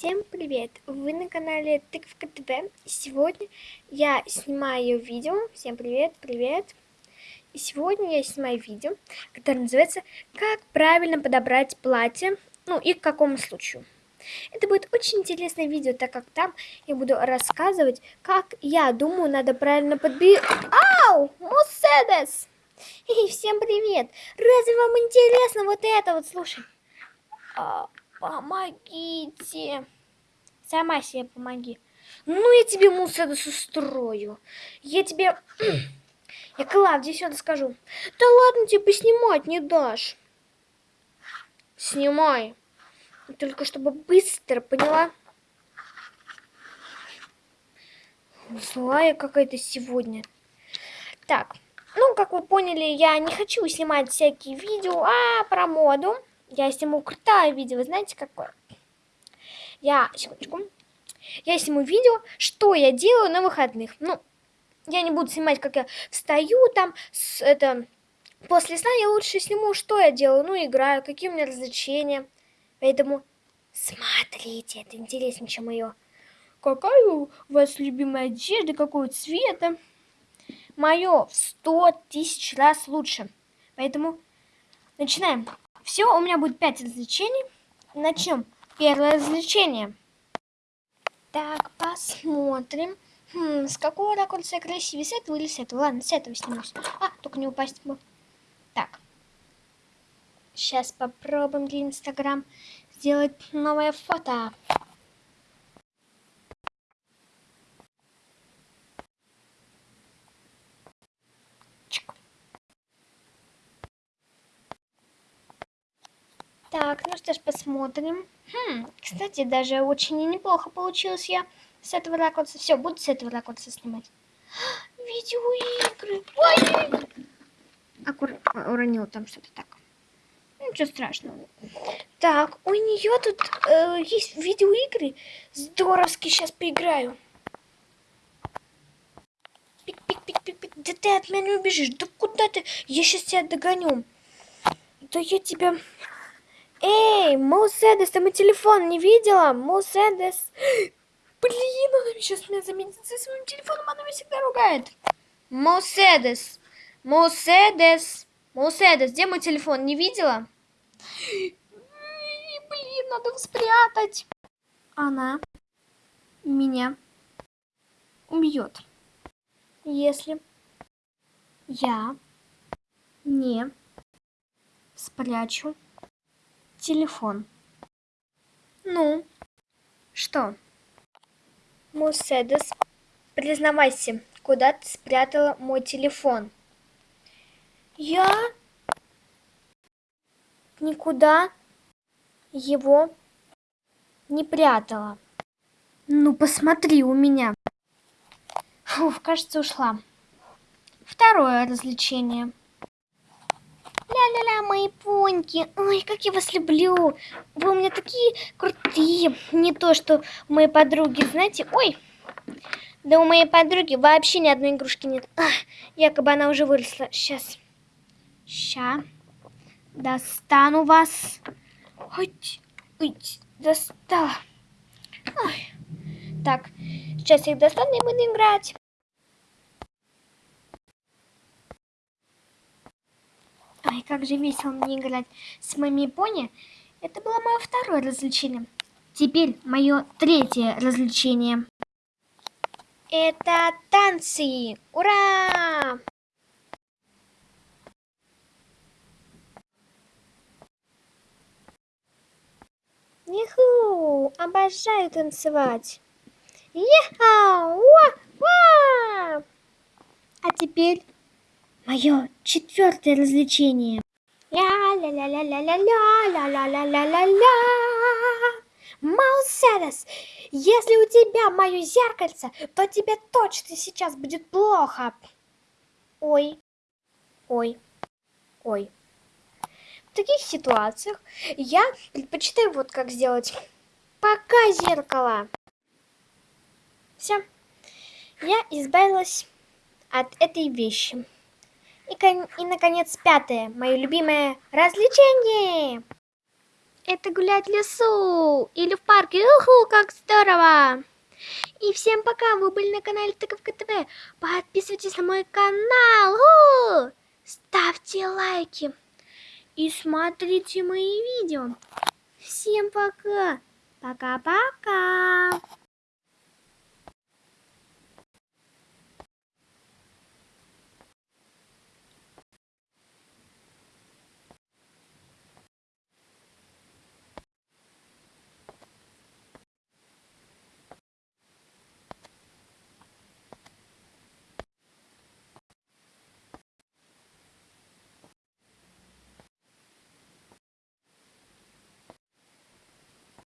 Всем привет! Вы на канале Тыковка ТВ. Сегодня я снимаю видео. Всем привет, привет! И сегодня я снимаю видео, которое называется «Как правильно подобрать платье, ну и к какому случаю». Это будет очень интересное видео, так как там я буду рассказывать, как я думаю, надо правильно подбирать... Ау! Муседес! Эй, всем привет! Разве вам интересно вот это вот, слушай? Помогите. Сама себе помоги. Ну, я тебе Муседес устрою. Я тебе... Я Клавдии сюда скажу. Да ладно, тебе снимать не дашь. Снимай. Только чтобы быстро, поняла? Злая какая-то сегодня. Так, ну, как вы поняли, я не хочу снимать всякие видео а про моду. Я сниму крутое видео, знаете какое? Я, секундочку, я сниму видео, что я делаю на выходных. Ну, я не буду снимать, как я встаю там, с, это, после сна я лучше сниму, что я делаю. Ну, играю, какие у меня развлечения. Поэтому смотрите, это интереснее, чем ее. Какая у вас любимая одежда, какого цвета? Мое в сто тысяч раз лучше. Поэтому начинаем. Все, у меня будет 5 развлечений. Начнем. Первое развлечение. Так, посмотрим. Хм, с какого ракурса красивее? С этого или с этого? Ладно, с этого снимусь. А, только не упасть бы. Так. Сейчас попробуем для Инстаграм сделать новое фото. Так, ну что ж, посмотрим. Хм, кстати, даже очень неплохо получилось я с этого ракурса. Все, буду с этого ракурса снимать. Видеоигры. Ой! Аккур... Уронил там что-то так. Ничего страшного. Так, у нее тут э, есть видеоигры. Здоровски сейчас поиграю. Пик-пик-пик-пик-пик. Да ты от меня не убежишь. Да куда ты? Я сейчас тебя догоню. Да я тебя... Эй, Муседес, ты мой телефон не видела? Муседес. Блин, она сейчас меня заметит со своим телефоном, она меня всегда ругает. Муседес, Муседес, Муседес, где мой телефон, не видела? Блин, надо спрятать. Она меня убьет, если я не спрячу телефон. Ну, что? Муседес, признавайся, куда ты спрятала мой телефон? Я никуда его не прятала. Ну, посмотри у меня. Фух, кажется, ушла. Второе развлечение. Мои поньки. Ой, как я вас люблю. Вы у меня такие крутые. Не то, что моей подруги, знаете. Ой, да у моей подруги вообще ни одной игрушки нет. Ах, якобы она уже выросла. Сейчас. Ща. Достану вас. Ой, ой, достала. Ой. Так, сейчас я их достану и буду играть. Ой, как же весело мне играть с моими пони. Это было мое второе развлечение. Теперь мое третье развлечение. Это танцы! Ура! Иху! Обожаю танцевать! Ехау! А теперь Мое четвертое развлечение. Ля-ля-ля-ля-ля-ля-ля-ля-ля-ля-ля-ля. Маусерес, если у тебя мое зеркальце, то тебе точно сейчас будет плохо. Ой, ой, ой. В таких ситуациях я предпочитаю вот как сделать. Пока зеркало. Все. Я избавилась от этой вещи. И, и, наконец, пятое, мое любимое развлечение. это гулять в лесу или в парке. Уху, как здорово! И всем пока, вы были на канале Тыковка ТВ. Подписывайтесь на мой канал. У! Ставьте лайки. И смотрите мои видео. Всем пока. Пока-пока.